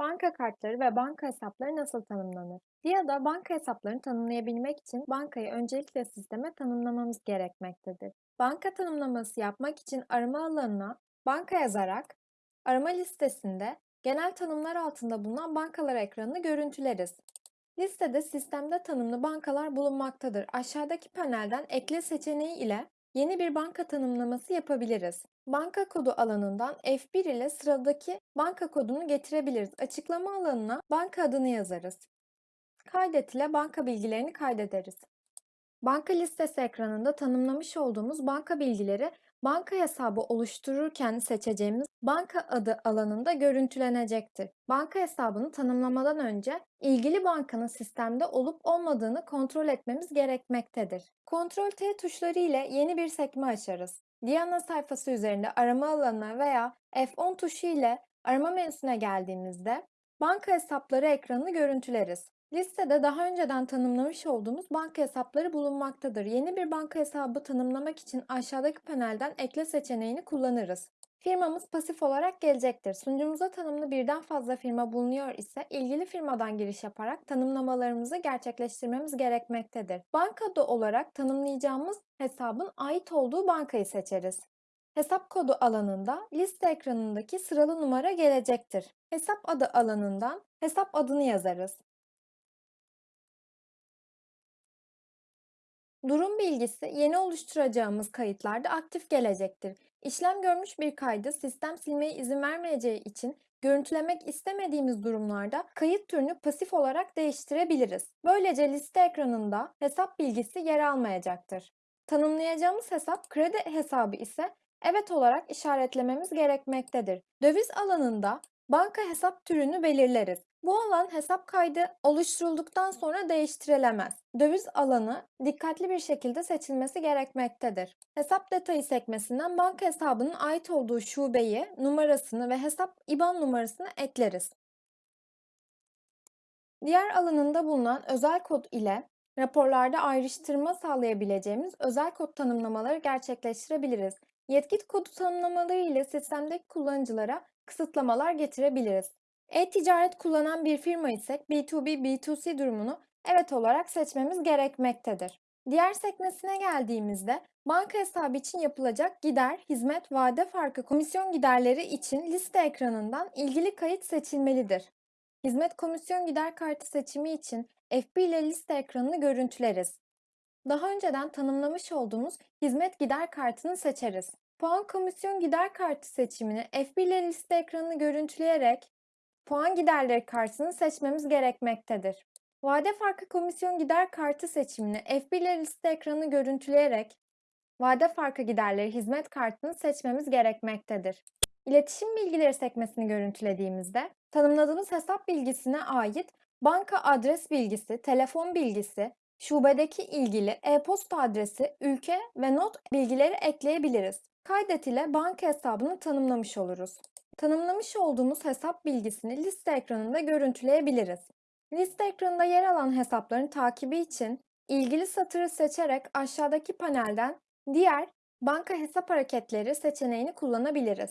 Banka kartları ve banka hesapları nasıl tanımlanır? DİA'da banka hesaplarını tanımlayabilmek için bankayı öncelikle sisteme tanımlamamız gerekmektedir. Banka tanımlaması yapmak için arama alanına banka yazarak arama listesinde genel tanımlar altında bulunan bankalar ekranını görüntüleriz. Listede sistemde tanımlı bankalar bulunmaktadır. Aşağıdaki panelden ekle seçeneği ile yeni bir banka tanımlaması yapabiliriz. Banka kodu alanından F1 ile sıradaki banka kodunu getirebiliriz. Açıklama alanına banka adını yazarız. Kaydet ile banka bilgilerini kaydederiz. Banka listesi ekranında tanımlamış olduğumuz banka bilgileri banka hesabı oluştururken seçeceğimiz banka adı alanında görüntülenecektir. Banka hesabını tanımlamadan önce ilgili bankanın sistemde olup olmadığını kontrol etmemiz gerekmektedir. Ctrl T tuşları ile yeni bir sekme açarız. Diana sayfası üzerinde arama alanına veya F10 tuşu ile arama menüsüne geldiğimizde banka hesapları ekranını görüntüleriz. Listede daha önceden tanımlamış olduğumuz banka hesapları bulunmaktadır. Yeni bir banka hesabı tanımlamak için aşağıdaki panelden ekle seçeneğini kullanırız. Firmamız pasif olarak gelecektir. Sunucumuza tanımlı birden fazla firma bulunuyor ise ilgili firmadan giriş yaparak tanımlamalarımızı gerçekleştirmemiz gerekmektedir. Banka adı olarak tanımlayacağımız hesabın ait olduğu bankayı seçeriz. Hesap kodu alanında liste ekranındaki sıralı numara gelecektir. Hesap adı alanından hesap adını yazarız. Durum bilgisi yeni oluşturacağımız kayıtlarda aktif gelecektir. İşlem görmüş bir kaydı sistem silmeye izin vermeyeceği için görüntülemek istemediğimiz durumlarda kayıt türünü pasif olarak değiştirebiliriz. Böylece liste ekranında hesap bilgisi yer almayacaktır. Tanımlayacağımız hesap kredi hesabı ise evet olarak işaretlememiz gerekmektedir. Döviz alanında banka hesap türünü belirleriz. Bu alan hesap kaydı oluşturulduktan sonra değiştirilemez. Döviz alanı dikkatli bir şekilde seçilmesi gerekmektedir. Hesap detayı sekmesinden banka hesabının ait olduğu şubeyi, numarasını ve hesap IBAN numarasını ekleriz. Diğer alanında bulunan özel kod ile raporlarda ayrıştırma sağlayabileceğimiz özel kod tanımlamaları gerçekleştirebiliriz. Yetki kodu tanımlamaları ile sistemdeki kullanıcılara kısıtlamalar getirebiliriz. E-ticaret kullanan bir firma ise B2B, B2C durumunu evet olarak seçmemiz gerekmektedir. Diğer sekmesine geldiğimizde banka hesabı için yapılacak gider, hizmet, vade farkı komisyon giderleri için liste ekranından ilgili kayıt seçilmelidir. Hizmet komisyon gider kartı seçimi için F1 ile liste ekranını görüntüleriz. Daha önceden tanımlamış olduğumuz hizmet gider kartını seçeriz. Puan komisyon gider kartı seçimini F1 ile liste ekranını görüntüleyerek puan giderleri kartını seçmemiz gerekmektedir. Vade farkı komisyon gider kartı seçimini F1 ile liste ekranını görüntüleyerek vade farkı giderleri hizmet kartını seçmemiz gerekmektedir. İletişim bilgileri sekmesini görüntülediğimizde tanımladığımız hesap bilgisine ait banka adres bilgisi, telefon bilgisi, şubedeki ilgili e-posta adresi, ülke ve not bilgileri ekleyebiliriz. Kaydet ile banka hesabını tanımlamış oluruz. Tanımlamış olduğumuz hesap bilgisini liste ekranında görüntüleyebiliriz. Liste ekranında yer alan hesapların takibi için ilgili satırı seçerek aşağıdaki panelden diğer banka hesap hareketleri seçeneğini kullanabiliriz.